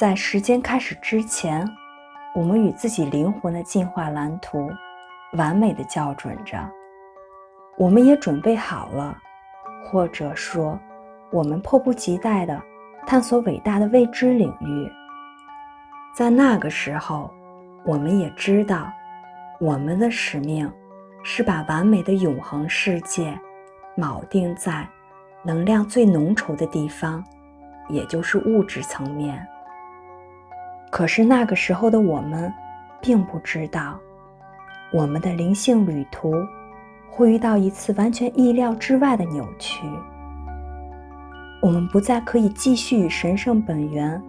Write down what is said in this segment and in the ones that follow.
在时间开始之前，我们与自己灵魂的进化蓝图完美的校准着。我们也准备好了，或者说，我们迫不及待的探索伟大的未知领域。在那个时候，我们也知道，我们的使命是把完美的永恒世界铆定在能量最浓稠的地方，也就是物质层面。可是那个时候的我们，并不知道，我们的灵性旅途会遇到一次完全意料之外的扭曲。我们不再可以继续与神圣本源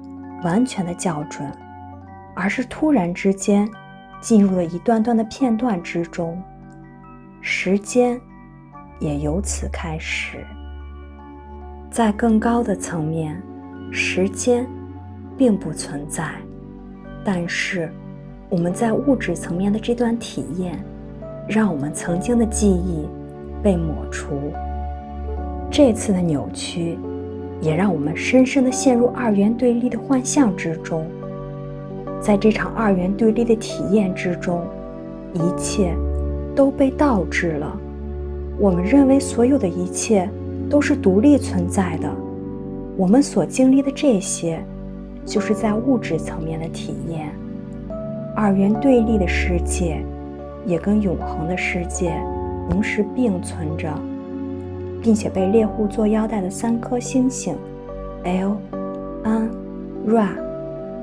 完全的校准，而是突然之间进入了一段段的片段之中，时间也由此开始。在更高的层面，时间并不存在。但是，我们在物质层面的这段体验，让我们曾经的记忆被抹除。这次的扭曲，也让我们深深的陷入二元对立的幻象之中。在这场二元对立的体验之中，一切都被倒置了。我们认为所有的一切都是独立存在的。我们所经历的这些。就是在物质层面的体验，二元对立的世界也跟永恒的世界同时并存着，并且被猎户座腰带的三颗星星 L、N、Ra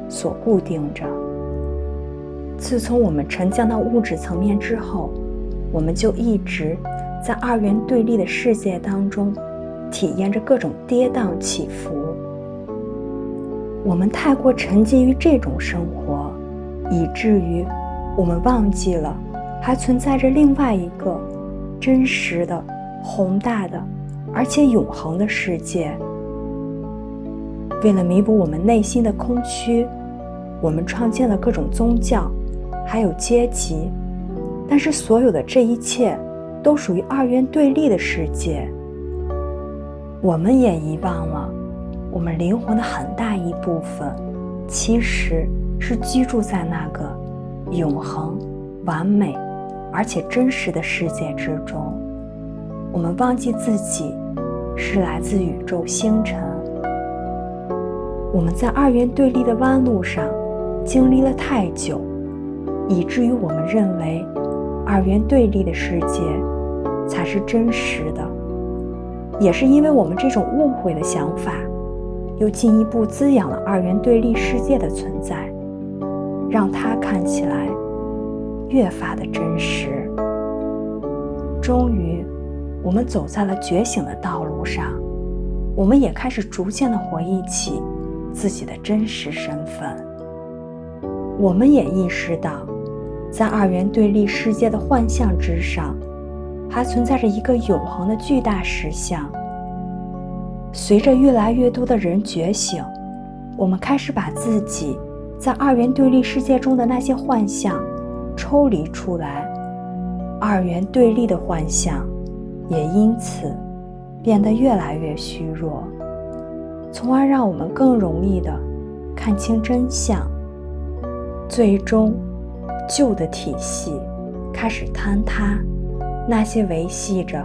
所固定着。自从我们沉降到物质层面之后，我们就一直在二元对立的世界当中体验着各种跌宕起伏。我们太过沉浸于这种生活，以至于我们忘记了还存在着另外一个真实的、宏大的，而且永恒的世界。为了弥补我们内心的空虚，我们创建了各种宗教，还有阶级。但是，所有的这一切都属于二元对立的世界。我们也遗忘了。我们灵魂的很大一部分，其实是居住在那个永恒、完美而且真实的世界之中。我们忘记自己是来自宇宙星辰。我们在二元对立的弯路上经历了太久，以至于我们认为二元对立的世界才是真实的。也是因为我们这种误会的想法。又进一步滋养了二元对立世界的存在，让它看起来越发的真实。终于，我们走在了觉醒的道路上，我们也开始逐渐的回忆起自己的真实身份。我们也意识到，在二元对立世界的幻象之上，还存在着一个永恒的巨大实相。随着越来越多的人觉醒，我们开始把自己在二元对立世界中的那些幻象抽离出来，二元对立的幻象也因此变得越来越虚弱，从而让我们更容易的看清真相。最终，旧的体系开始坍塌，那些维系着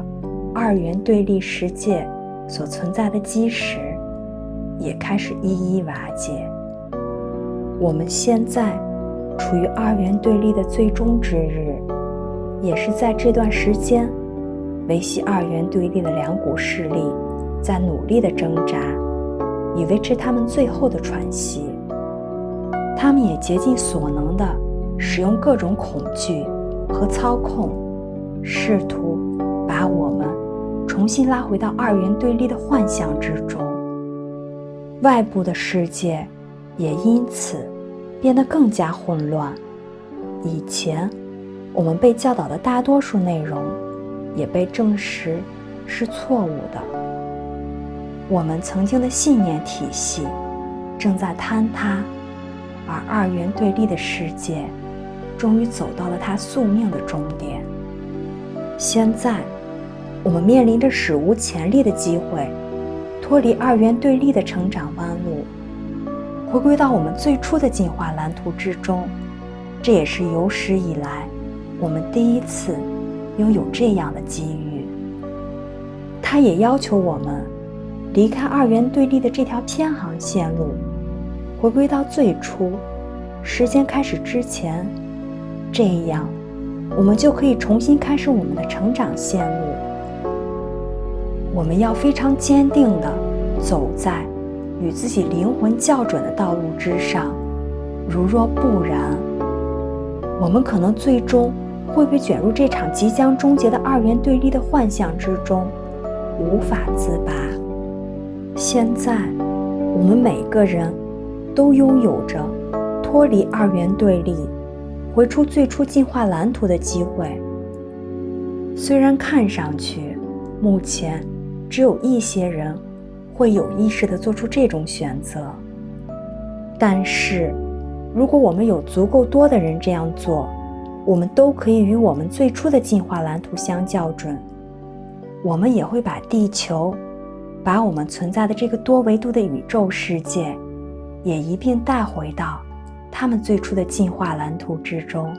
二元对立世界。所存在的基石也开始一一瓦解。我们现在处于二元对立的最终之日，也是在这段时间，维系二元对立的两股势力在努力的挣扎，以维持他们最后的喘息。他们也竭尽所能的使用各种恐惧和操控，试图把我。重新拉回到二元对立的幻象之中，外部的世界也因此变得更加混乱。以前我们被教导的大多数内容也被证实是错误的。我们曾经的信念体系正在坍塌，而二元对立的世界终于走到了它宿命的终点。现在。我们面临着史无前例的机会，脱离二元对立的成长弯路，回归到我们最初的进化蓝图之中。这也是有史以来我们第一次拥有这样的机遇。它也要求我们离开二元对立的这条偏航线路，回归到最初时间开始之前。这样，我们就可以重新开始我们的成长线路。我们要非常坚定地走在与自己灵魂校准的道路之上。如若不然，我们可能最终会被卷入这场即将终结的二元对立的幻象之中，无法自拔。现在，我们每个人都拥有着脱离二元对立。回出最初进化蓝图的机会。虽然看上去，目前只有一些人会有意识地做出这种选择，但是，如果我们有足够多的人这样做，我们都可以与我们最初的进化蓝图相校准。我们也会把地球，把我们存在的这个多维度的宇宙世界，也一并带回到。他们最初的进化蓝图之中。